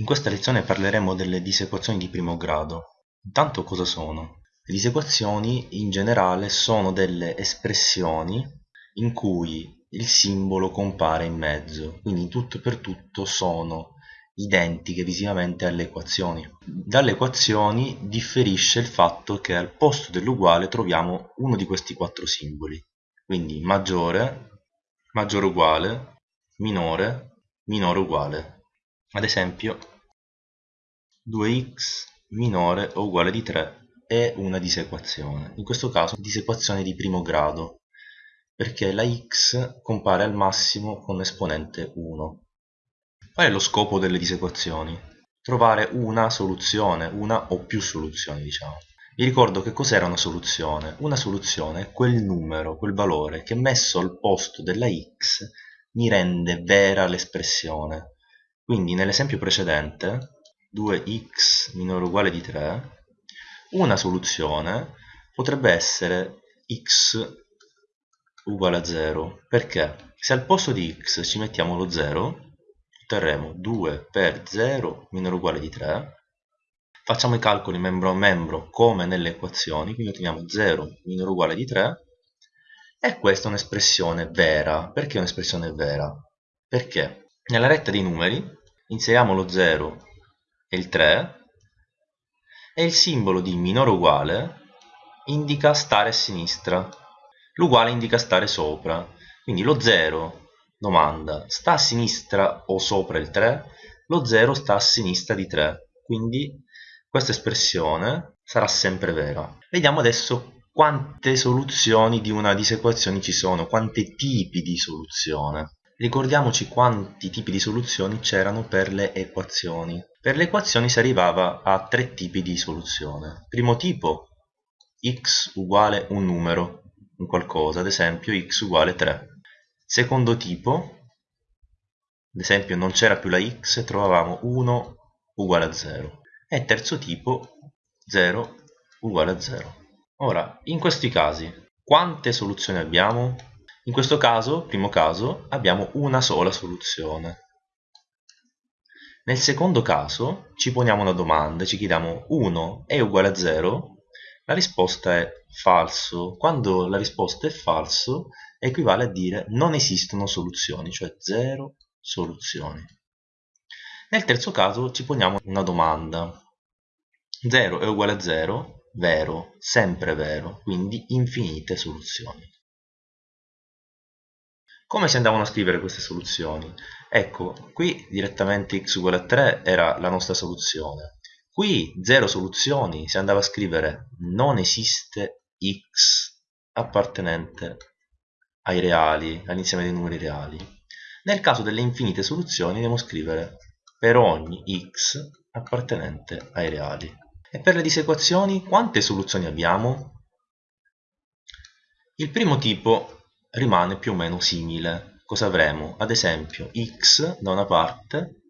In questa lezione parleremo delle disequazioni di primo grado. Intanto cosa sono? Le disequazioni in generale sono delle espressioni in cui il simbolo compare in mezzo, quindi in tutto e per tutto sono identiche visivamente alle equazioni. Dalle equazioni differisce il fatto che al posto dell'uguale troviamo uno di questi quattro simboli, quindi maggiore, maggiore uguale, minore, minore uguale. Ad esempio 2x minore o uguale di 3 è una disequazione, in questo caso disequazione di primo grado, perché la x compare al massimo con esponente 1. Qual è lo scopo delle disequazioni? Trovare una soluzione, una o più soluzioni diciamo. Vi ricordo che cos'era una soluzione? Una soluzione è quel numero, quel valore che messo al posto della x mi rende vera l'espressione quindi nell'esempio precedente 2x minore o uguale di 3 una soluzione potrebbe essere x uguale a 0 perché? Se al posto di x ci mettiamo lo 0 otterremo 2 per 0 minore o uguale di 3 facciamo i calcoli membro a membro come nelle equazioni quindi otteniamo 0 minore o uguale di 3 e questa è un'espressione vera. Perché è un'espressione vera? perché nella retta dei numeri inseriamo lo 0 e il 3 e il simbolo di minore uguale indica stare a sinistra. L'uguale indica stare sopra. Quindi lo 0 domanda sta a sinistra o sopra il 3 lo 0 sta a sinistra di 3 quindi questa espressione sarà sempre vera. Vediamo adesso quante soluzioni di una disequazione ci sono quanti tipi di soluzione Ricordiamoci quanti tipi di soluzioni c'erano per le equazioni. Per le equazioni si arrivava a tre tipi di soluzione. Primo tipo, x uguale un numero, un qualcosa, ad esempio x uguale 3. Secondo tipo, ad esempio non c'era più la x e trovavamo 1 uguale a 0. E terzo tipo, 0 uguale a 0. Ora, in questi casi, quante soluzioni abbiamo? In questo caso, primo caso, abbiamo una sola soluzione. Nel secondo caso ci poniamo una domanda, ci chiediamo 1 è uguale a 0? La risposta è falso. Quando la risposta è falso equivale a dire non esistono soluzioni, cioè 0 soluzioni. Nel terzo caso ci poniamo una domanda. 0 è uguale a 0? Vero, sempre vero, quindi infinite soluzioni. Come si andavano a scrivere queste soluzioni? Ecco, qui direttamente x uguale a 3 era la nostra soluzione. Qui 0 soluzioni si andava a scrivere non esiste x appartenente ai reali, all'insieme dei numeri reali. Nel caso delle infinite soluzioni dobbiamo scrivere per ogni x appartenente ai reali. E per le disequazioni quante soluzioni abbiamo? Il primo tipo rimane più o meno simile. Cosa avremo? Ad esempio x da una parte,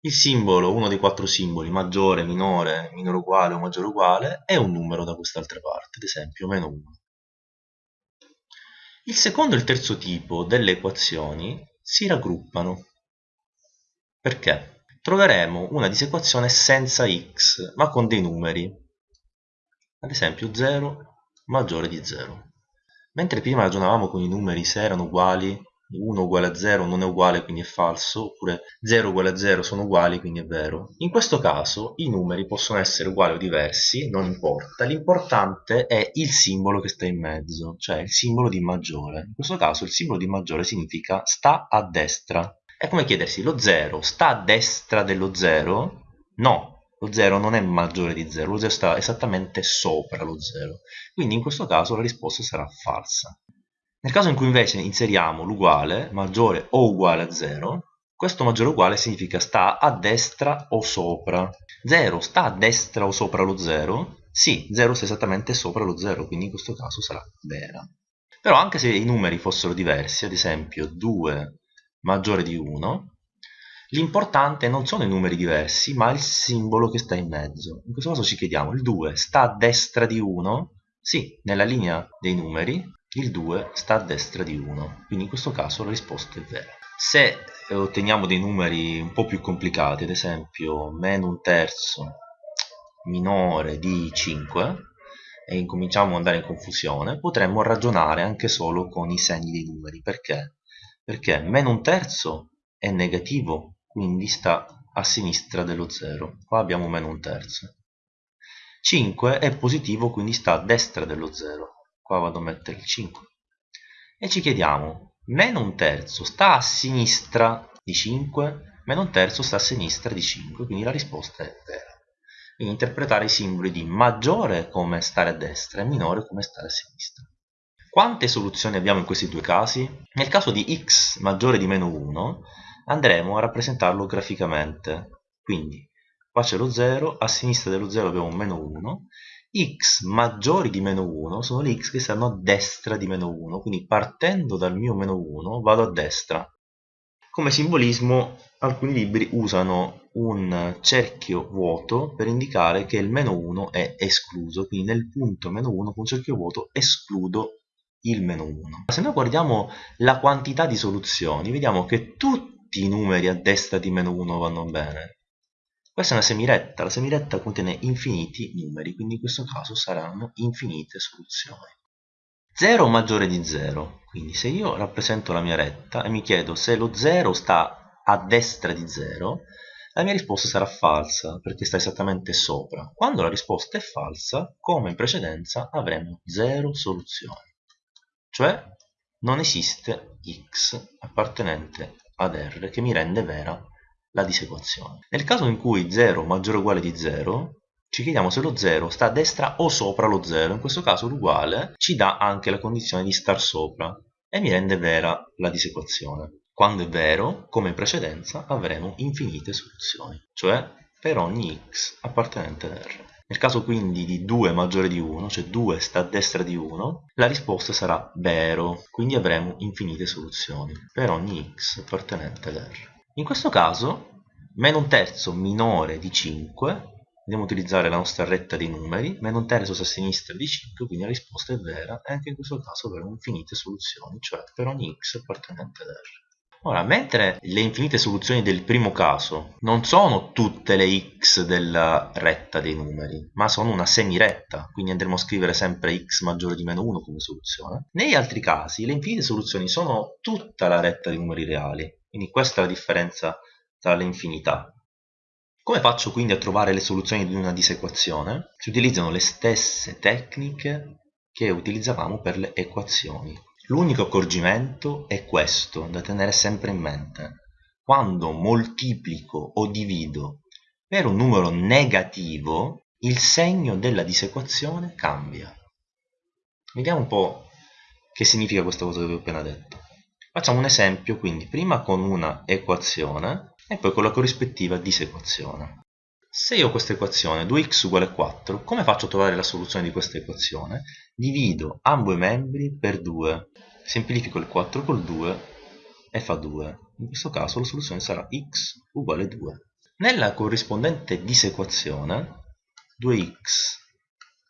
il simbolo, uno dei quattro simboli, maggiore, minore, minore uguale o maggiore uguale, e un numero da quest'altra parte, ad esempio meno 1. Il secondo e il terzo tipo delle equazioni si raggruppano. Perché? Troveremo una disequazione senza x, ma con dei numeri. Ad esempio 0 maggiore di 0. Mentre prima ragionavamo con i numeri se erano uguali, 1 uguale a 0 non è uguale quindi è falso, oppure 0 uguale a 0 sono uguali quindi è vero. In questo caso i numeri possono essere uguali o diversi, non importa, l'importante è il simbolo che sta in mezzo, cioè il simbolo di maggiore. In questo caso il simbolo di maggiore significa sta a destra. È come chiedersi lo 0 sta a destra dello 0? No, lo 0 non è maggiore di 0, lo 0 sta esattamente sopra lo 0, quindi in questo caso la risposta sarà falsa. Nel caso in cui invece inseriamo l'uguale, maggiore o uguale a 0, questo maggiore o uguale significa sta a destra o sopra. 0 sta a destra o sopra lo 0? Sì, 0 sta esattamente sopra lo 0, quindi in questo caso sarà vera. Però anche se i numeri fossero diversi, ad esempio 2 maggiore di 1, L'importante non sono i numeri diversi, ma il simbolo che sta in mezzo. In questo caso ci chiediamo, il 2 sta a destra di 1? Sì, nella linea dei numeri il 2 sta a destra di 1, quindi in questo caso la risposta è vera. se otteniamo dei numeri un po' più complicati, ad esempio meno un terzo minore di 5, e incominciamo ad andare in confusione, potremmo ragionare anche solo con i segni dei numeri. Perché? Perché meno un terzo è negativo, quindi sta a sinistra dello 0. Qua abbiamo meno un terzo. 5 è positivo, quindi sta a destra dello 0. Qua vado a mettere il 5. E ci chiediamo, meno un terzo sta a sinistra di 5? Meno un terzo sta a sinistra di 5, quindi la risposta è vera e interpretare i simboli di maggiore come stare a destra e minore come stare a sinistra. Quante soluzioni abbiamo in questi due casi? Nel caso di x maggiore di meno 1 andremo a rappresentarlo graficamente. Quindi qua c'è lo 0, a sinistra dello 0 abbiamo un meno 1, x maggiori di meno 1 sono le x che stanno a destra di meno 1, quindi partendo dal mio meno 1 vado a destra. Come simbolismo alcuni libri usano un cerchio vuoto per indicare che il meno 1 è escluso, quindi nel punto meno 1 con cerchio vuoto escludo il meno 1. Se noi guardiamo la quantità di soluzioni, vediamo che tutti i numeri a destra di meno 1 vanno bene. Questa è una semiretta, la semiretta contiene infiniti numeri, quindi in questo caso saranno infinite soluzioni. 0 maggiore di 0, quindi se io rappresento la mia retta e mi chiedo se lo 0 sta a destra di 0, la mia risposta sarà falsa, perché sta esattamente sopra. Quando la risposta è falsa, come in precedenza, avremo 0 soluzioni. Cioè, non esiste x appartenente ad R che mi rende vera la disequazione. Nel caso in cui 0 maggiore o uguale di 0, ci chiediamo se lo 0 sta a destra o sopra lo 0, in questo caso l'uguale ci dà anche la condizione di star sopra e mi rende vera la disequazione. Quando è vero, come in precedenza, avremo infinite soluzioni, cioè per ogni x appartenente ad R. Nel caso quindi di 2 maggiore di 1, cioè 2 sta a destra di 1, la risposta sarà vero, quindi avremo infinite soluzioni per ogni x appartenente ad R. In questo caso, meno un terzo minore di 5 Andiamo a utilizzare la nostra retta dei numeri, meno un terzo a sinistra di 5, quindi la risposta è vera e anche in questo caso avremo infinite soluzioni, cioè per ogni x appartenente ad R. Ora, mentre le infinite soluzioni del primo caso non sono tutte le x della retta dei numeri, ma sono una semiretta, quindi andremo a scrivere sempre x maggiore di meno 1 come soluzione, negli altri casi le infinite soluzioni sono tutta la retta dei numeri reali, quindi questa è la differenza tra le infinità. Come faccio quindi a trovare le soluzioni di una disequazione? Si utilizzano le stesse tecniche che utilizzavamo per le equazioni. L'unico accorgimento è questo, da tenere sempre in mente. Quando moltiplico o divido per un numero negativo, il segno della disequazione cambia. Vediamo un po' che significa questa cosa che vi ho appena detto. Facciamo un esempio quindi prima con una equazione e poi con la corrispettiva disequazione. Se io ho questa equazione 2x uguale 4, come faccio a trovare la soluzione di questa equazione? Divido ambo i membri per 2, semplifico il 4 col 2 e fa 2. In questo caso la soluzione sarà x uguale 2. Nella corrispondente disequazione 2x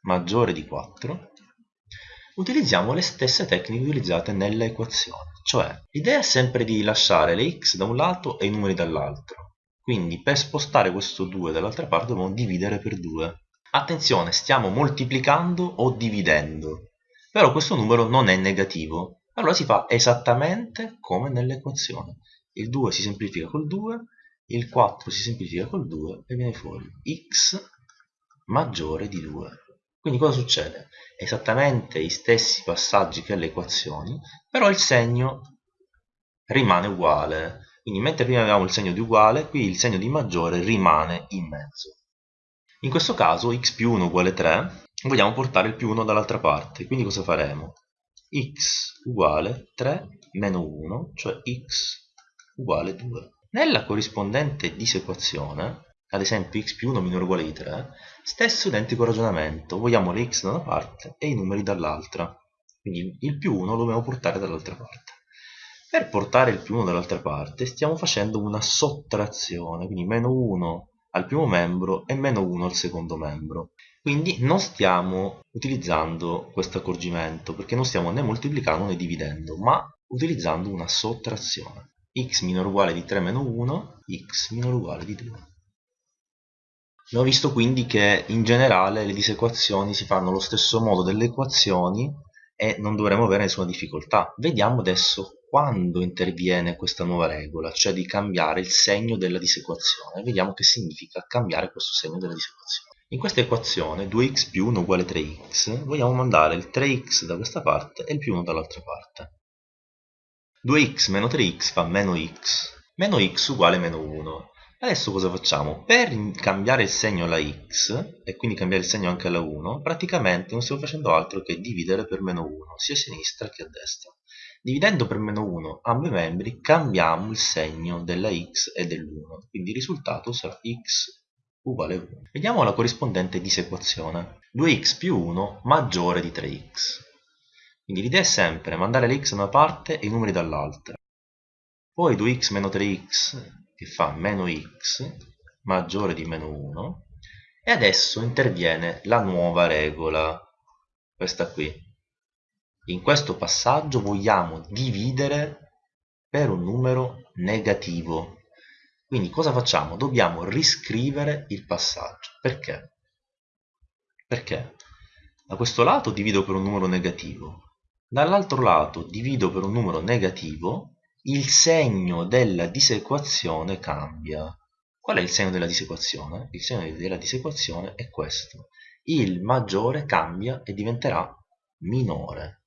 maggiore di 4 utilizziamo le stesse tecniche utilizzate nella equazione, cioè l'idea è sempre di lasciare le x da un lato e i numeri dall'altro. Quindi per spostare questo 2 dall'altra parte dobbiamo dividere per 2. Attenzione, stiamo moltiplicando o dividendo, però questo numero non è negativo, allora si fa esattamente come nell'equazione. Il 2 si semplifica col 2, il 4 si semplifica col 2 e viene fuori x maggiore di 2. Quindi cosa succede? Esattamente gli stessi passaggi che alle equazioni, però il segno rimane uguale. Quindi mentre prima avevamo il segno di uguale, qui il segno di maggiore rimane in mezzo. In questo caso x più 1 uguale 3, vogliamo portare il più 1 dall'altra parte, quindi cosa faremo? x uguale 3 meno 1, cioè x uguale 2. Nella corrispondente disequazione ad esempio x più 1 minore uguale di 3, stesso identico ragionamento, vogliamo le x da una parte e i numeri dall'altra, quindi il più 1 lo dobbiamo portare dall'altra parte. Per portare il più 1 dall'altra parte stiamo facendo una sottrazione, quindi meno 1 al primo membro e meno 1 al secondo membro. Quindi non stiamo utilizzando questo accorgimento perché non stiamo né moltiplicando né dividendo, ma utilizzando una sottrazione. x minore uguale di 3 meno 1, x minore uguale di 2. Abbiamo visto quindi che in generale le disequazioni si fanno allo stesso modo delle equazioni e non dovremo avere nessuna difficoltà. Vediamo adesso quando interviene questa nuova regola, cioè di cambiare il segno della disequazione. Vediamo che significa cambiare questo segno della disequazione. In questa equazione 2x più 1 uguale 3x vogliamo mandare il 3x da questa parte e il più 1 dall'altra parte. 2x meno 3x fa meno x, meno x uguale meno 1. Adesso cosa facciamo? Per cambiare il segno alla x, e quindi cambiare il segno anche alla 1, praticamente non stiamo facendo altro che dividere per meno 1, sia a sinistra che a destra. Dividendo per meno 1 ambi i membri, cambiamo il segno della x e dell'1, quindi il risultato sarà x uguale 1. Vediamo la corrispondente disequazione. 2x più 1 maggiore di 3x. Quindi l'idea è sempre mandare le x da una parte e i numeri dall'altra. Poi 2x meno 3x che fa meno x maggiore di meno 1 e adesso interviene la nuova regola, questa qui. In questo passaggio vogliamo dividere per un numero negativo quindi cosa facciamo? Dobbiamo riscrivere il passaggio. Perché? Perché da questo lato divido per un numero negativo, dall'altro lato divido per un numero negativo, il segno della disequazione cambia. Qual è il segno della disequazione? Il segno della disequazione è questo. Il maggiore cambia e diventerà minore.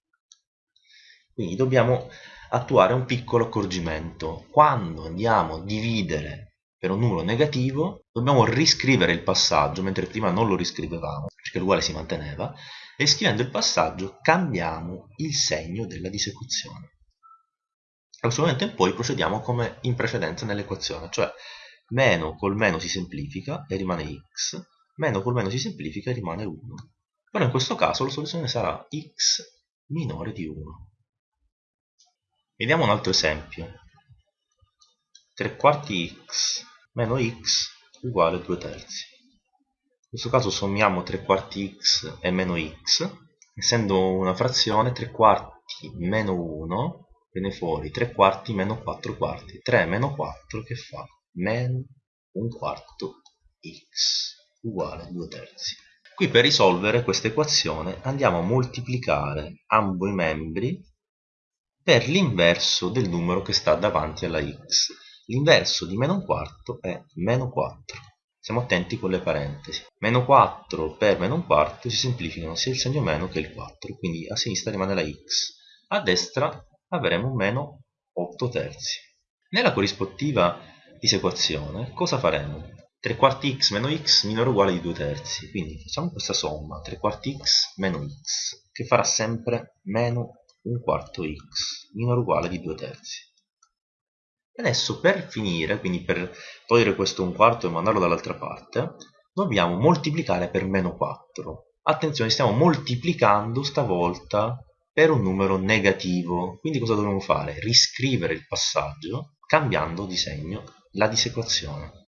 Quindi dobbiamo attuare un piccolo accorgimento. Quando andiamo a dividere per un numero negativo, dobbiamo riscrivere il passaggio, mentre prima non lo riscrivevamo, perché l'uguale si manteneva, e scrivendo il passaggio cambiamo il segno della disecuzione. Da questo momento in poi procediamo come in precedenza nell'equazione, cioè meno col meno si semplifica e rimane x, meno col meno si semplifica e rimane 1. Però in questo caso la soluzione sarà x minore di 1. Vediamo un altro esempio. 3 quarti x meno x uguale 2 terzi. In questo caso sommiamo 3 quarti x e meno x. Essendo una frazione, 3 quarti meno 1 viene fuori 3 quarti meno 4 quarti. 3 meno 4 che fa? Meno 1 quarto x uguale 2 terzi. Qui per risolvere questa equazione andiamo a moltiplicare ambo i membri per l'inverso del numero che sta davanti alla x. L'inverso di meno un quarto è meno 4. Siamo attenti con le parentesi. Meno 4 per meno un quarto si semplificano sia il segno meno che il 4, quindi a sinistra rimane la x. A destra avremo meno 8 terzi. Nella corrispettiva disequazione cosa faremo? 3 quarti x meno x minore o uguale di 2 terzi. Quindi facciamo questa somma, 3 quarti x meno x, che farà sempre meno un quarto x minore o uguale di 2 terzi. Adesso per finire, quindi per togliere questo un quarto e mandarlo dall'altra parte, dobbiamo moltiplicare per meno 4. Attenzione, stiamo moltiplicando stavolta per un numero negativo. Quindi cosa dobbiamo fare? Riscrivere il passaggio cambiando di segno la disequazione.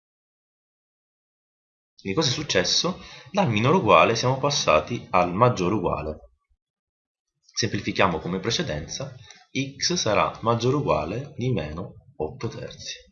Quindi cosa è successo? Dal minore uguale siamo passati al maggiore uguale semplifichiamo come precedenza x sarà maggiore o uguale di meno 8 terzi